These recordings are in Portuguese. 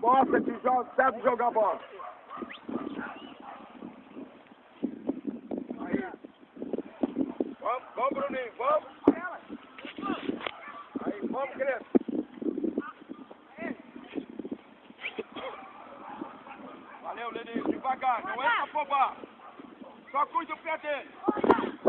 Mostra que joga, sabe jogar bola. Aí. Vamos, vamos, Bruninho, vamos. Aí, vamos, Crespo. Valeu, Leninho, devagar, não pra afobar. Só cuida do pé dele.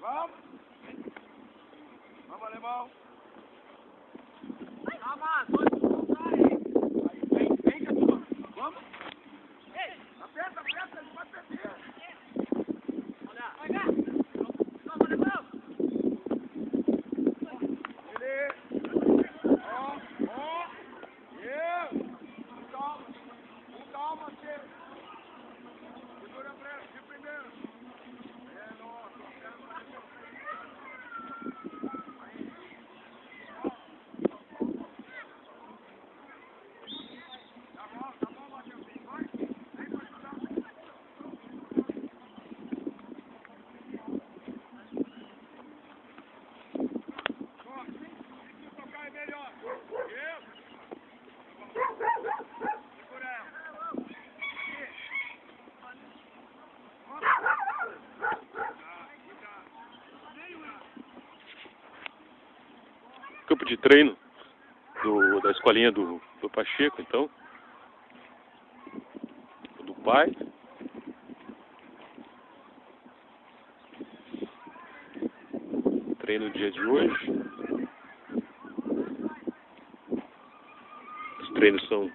Vamos. Vamos, alemão. Campo de treino do, da escolinha do, do Pacheco, então. Do pai. Treino no dia de hoje. Os treinos são,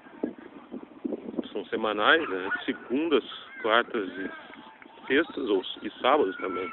são semanais, né? Segundas, quartas e sextas, ou, e sábados também.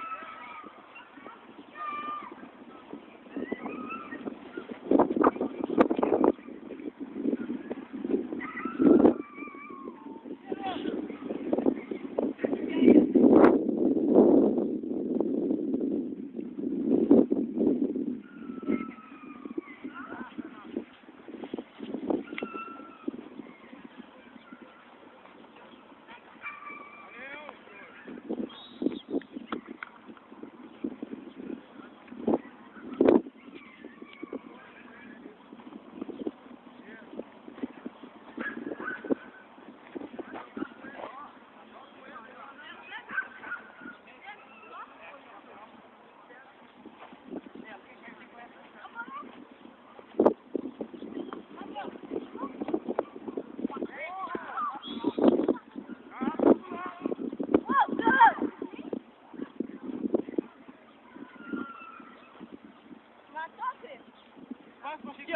Max, mas aqui,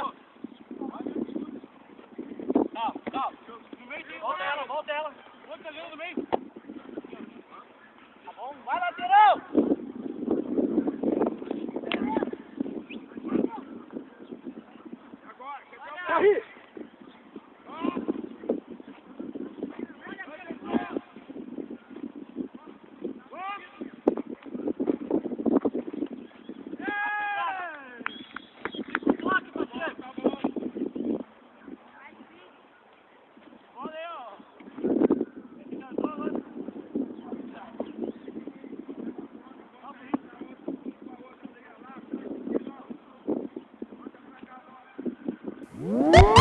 No meio. Volta ela, volta ela. Volta ali no meio. Woo!